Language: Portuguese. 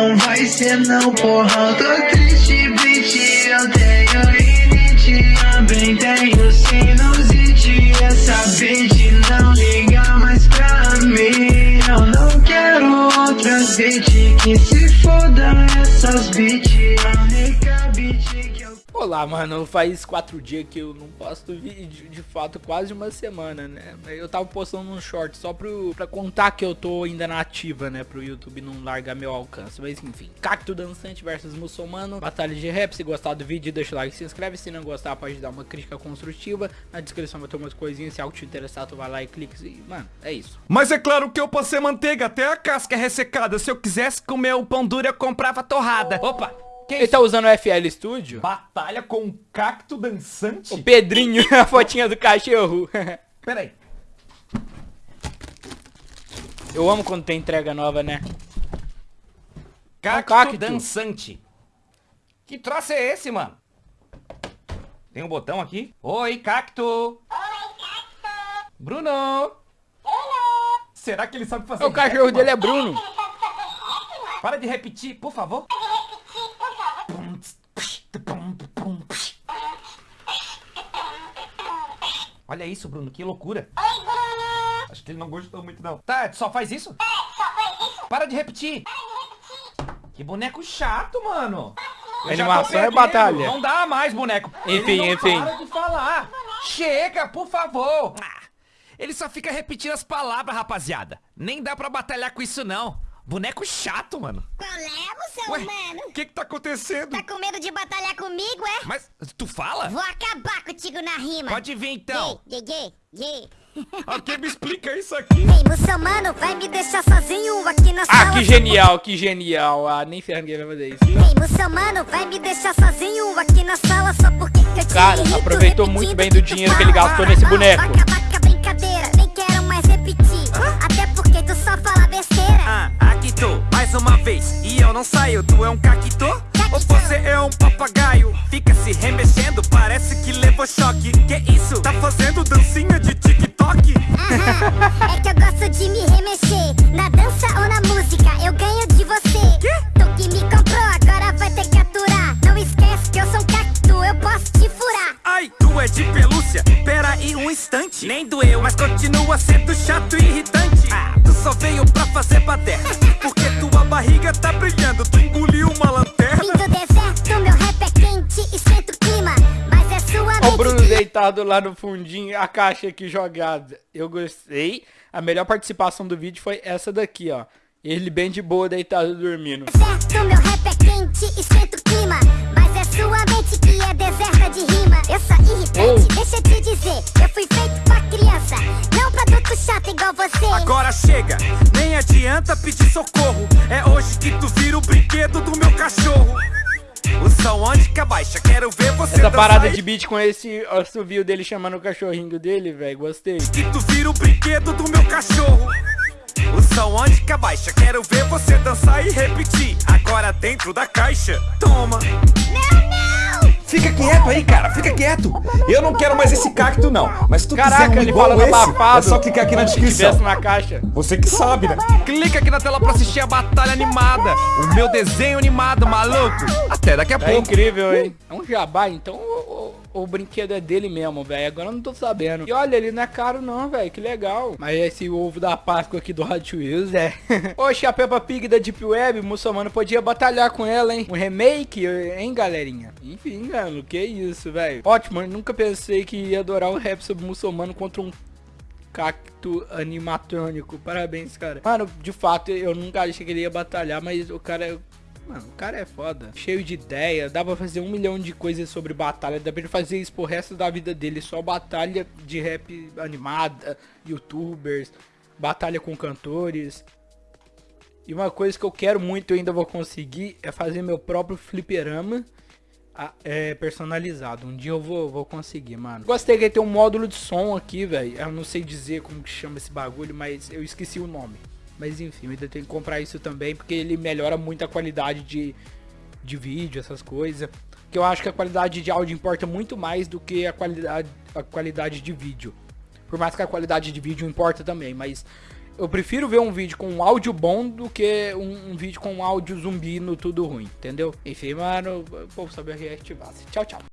não vai ser não, porra. Tô triste, bitch, eu tenho rinite Também tenho sinusite Essa bitch não liga mais pra mim. Eu não quero outras bitch Que se foda essas bitch Olá, mano, faz quatro dias que eu não posto vídeo, de fato, quase uma semana, né? Eu tava postando um short só pro, pra contar que eu tô ainda na ativa, né? Pro YouTube não largar meu alcance, mas enfim. Cacto Dançante versus Muçulmano, batalha de rap, se gostar do vídeo, deixa o like e se inscreve, se não gostar pode dar uma crítica construtiva, na descrição vai ter umas coisinhas, se algo te interessar tu vai lá e clica e, mano, é isso. Mas é claro que eu passei manteiga, até a casca é ressecada, se eu quisesse comer o pão duro eu comprava torrada. Opa! Ele tá usando o FL Studio? Batalha com um cacto dançante? O Pedrinho, a fotinha do cachorro. Pera aí. Eu amo quando tem entrega nova, né? Cacto, cacto dançante. Que troço é esse, mano? Tem um botão aqui. Oi, cacto. Oi, cacto. Bruno. Bruno. Será que ele sabe fazer O cachorro dele é Bruno. Para de repetir, por favor. Olha isso, Bruno, que loucura. Oi, Bruno. Acho que ele não gostou muito, não. Tá, só faz isso? É, só faz isso. Para de repetir. Para de repetir. Que boneco chato, mano. Eu Animação é batalha. Não dá mais, boneco. Enfim, ele enfim. Para de falar. Chega, por favor. Ele só fica repetindo as palavras, rapaziada. Nem dá pra batalhar com isso, não. Boneco chato, mano. Qual é, moção, mano? O que que tá acontecendo? Tá com medo de batalhar comigo, é? Mas tu fala? Vou acabar contigo na rima. Pode vir, então. Yeah, yeah, yeah. Alguém me explica isso aqui. Ei, muçulmano, vai me deixar sozinho aqui na sala. Ah, que genial, que genial. Ah, nem ferrando que vai fazer isso. Ei, muçulmano, vai me deixar sozinho aqui na sala só porque eu te Cara, irrito, aproveitou muito bem do dinheiro que ele gastou nesse boneco. E eu não saio, tu é um caquito? Ou você é um papagaio? Fica se remexendo, parece que levou choque. Que isso? Tá fazendo dancinha de TikTok? Aham, é que eu gosto de me remexer. Na dança ou na música, eu ganho de você. Quê? Tu que me comprou, agora vai ter que aturar. Não esquece que eu sou um cacto, eu posso te furar. Ai, tu é de pelúcia? Pera aí um instante. Nem doeu, mas continua sendo chato e irritante. Ah, tu só veio pra fazer baderna. Barriga tá brilhando, tu engoliu uma lanterna. Vim do deserto, meu rap é quente, esquenta o clima. Mas é sua Ó o mente Bruno deitado lá no fundinho, a caixa aqui jogada. Eu gostei. A melhor participação do vídeo foi essa daqui, ó. Ele bem de boa, deitado, dormindo. Deserto, meu rap é quente, Agora chega, nem adianta pedir socorro. É hoje que tu vira o brinquedo do meu cachorro. O som onde que abaixa, quero ver você Essa dançar parada e de beat com esse assovio dele chamando o cachorrinho dele, velho. Gostei. que tu vira o brinquedo do meu cachorro. O som onde que abaixa, quero ver você dançar e repetir. Agora dentro da caixa, toma. Não, não! Fica quieto aí, cara, fica quieto. Eu não quero mais esse cacto, não. Mas se tu Caraca, quiser um ele igual falando esse, abafado. é só clicar aqui na descrição. na caixa. Você que sabe, né? Clica aqui na tela pra assistir a batalha animada. O meu desenho animado, maluco. Até daqui a É pouco. incrível, hein? É um jabá, então o, o- brinquedo é dele mesmo, velho. Agora eu não tô sabendo. E olha, ele não é caro não, velho. Que legal. Mas esse ovo da Páscoa aqui do Hot Wheels, é. Oxe, a Peppa Pig da Deep Web, muçulmano podia batalhar com ela, hein? Um remake, hein, galerinha? Enfim, mano, que isso, velho. Ótimo, eu nunca pensei que ia adorar o rap sobre muçulmano contra um cacto animatrônico. Parabéns, cara. Mano, de fato, eu nunca achei que ele ia batalhar, mas o cara é. Mano, o cara é foda. Cheio de ideia. Dá pra fazer um milhão de coisas sobre batalha. Dá pra ele fazer isso pro resto da vida dele. Só batalha de rap animada, youtubers, batalha com cantores. E uma coisa que eu quero muito e ainda vou conseguir é fazer meu próprio fliperama é, personalizado. Um dia eu vou, vou conseguir, mano. Gostei que tem um módulo de som aqui, velho. Eu não sei dizer como que chama esse bagulho, mas eu esqueci o nome. Mas enfim, eu ainda tenho que comprar isso também, porque ele melhora muito a qualidade de, de vídeo, essas coisas. Que eu acho que a qualidade de áudio importa muito mais do que a qualidade, a qualidade de vídeo. Por mais que a qualidade de vídeo importa também, mas Eu prefiro ver um vídeo com um áudio bom do que um, um vídeo com um áudio zumbi no tudo ruim, entendeu? Enfim, mano, o povo sabe reativar. Tchau, tchau.